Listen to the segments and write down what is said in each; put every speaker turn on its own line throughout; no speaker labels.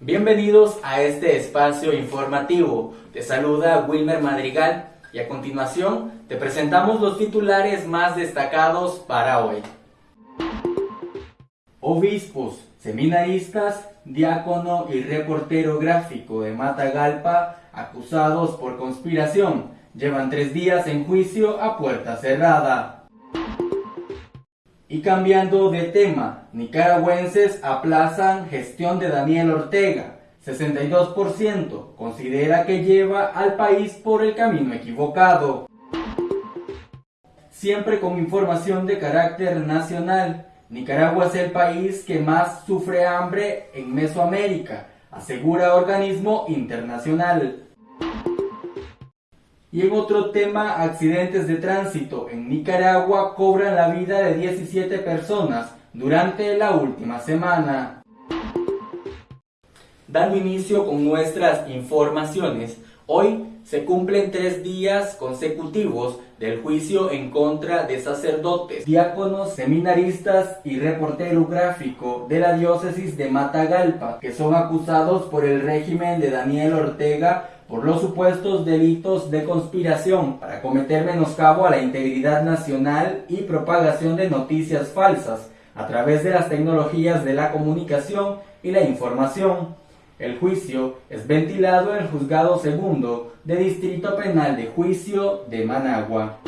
Bienvenidos a este espacio informativo. Te saluda Wilmer Madrigal y a continuación te presentamos los titulares más destacados para hoy. Obispos, seminaristas, diácono y reportero gráfico de Matagalpa acusados por conspiración llevan tres días en juicio a puerta cerrada. Y cambiando de tema, nicaragüenses aplazan gestión de Daniel Ortega. 62% considera que lleva al país por el camino equivocado. Siempre con información de carácter nacional, Nicaragua es el país que más sufre hambre en Mesoamérica, asegura organismo internacional. Y en otro tema, accidentes de tránsito en Nicaragua cobran la vida de 17 personas durante la última semana. Dando inicio con nuestras informaciones, hoy se cumplen tres días consecutivos del juicio en contra de sacerdotes, diáconos, seminaristas y reportero gráfico de la diócesis de Matagalpa, que son acusados por el régimen de Daniel Ortega por los supuestos delitos de conspiración para cometer menoscabo a la integridad nacional y propagación de noticias falsas a través de las tecnologías de la comunicación y la información. El juicio es ventilado en el Juzgado Segundo de Distrito Penal de Juicio de Managua.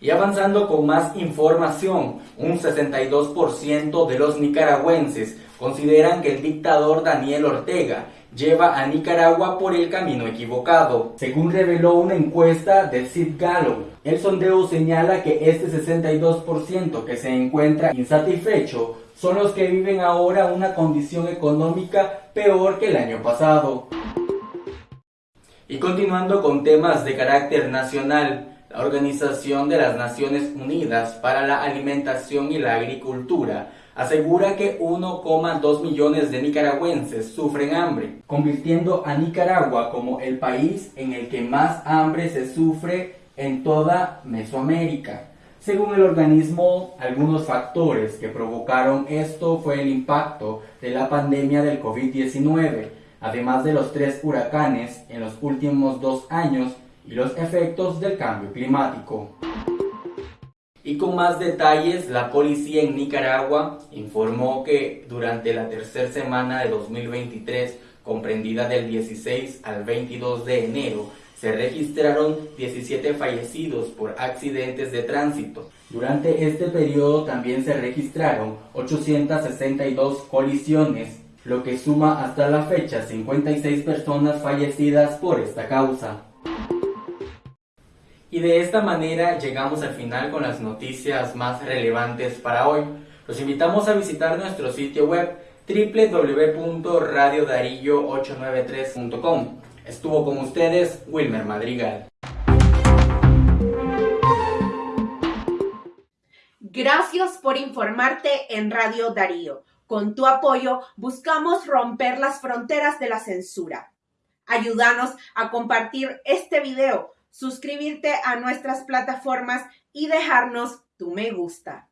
Y avanzando con más información, un 62% de los nicaragüenses consideran que el dictador Daniel Ortega lleva a Nicaragua por el camino equivocado. Según reveló una encuesta de Sid Gallo, el sondeo señala que este 62% que se encuentra insatisfecho son los que viven ahora una condición económica peor que el año pasado. Y continuando con temas de carácter nacional, la Organización de las Naciones Unidas para la Alimentación y la Agricultura asegura que 1,2 millones de nicaragüenses sufren hambre, convirtiendo a Nicaragua como el país en el que más hambre se sufre en toda Mesoamérica. Según el organismo, algunos factores que provocaron esto fue el impacto de la pandemia del COVID-19, además de los tres huracanes en los últimos dos años y los efectos del cambio climático. Y con más detalles, la policía en Nicaragua informó que durante la tercera semana de 2023, comprendida del 16 al 22 de enero, se registraron 17 fallecidos por accidentes de tránsito. Durante este periodo también se registraron 862 colisiones, lo que suma hasta la fecha 56 personas fallecidas por esta causa. Y de esta manera llegamos al final con las noticias más relevantes para hoy. Los invitamos a visitar nuestro sitio web www.radiodarillo893.com. Estuvo con ustedes Wilmer Madrigal.
Gracias por informarte en Radio Darío. Con tu apoyo buscamos romper las fronteras de la censura. Ayúdanos a compartir este video suscribirte a nuestras plataformas y dejarnos tu me gusta.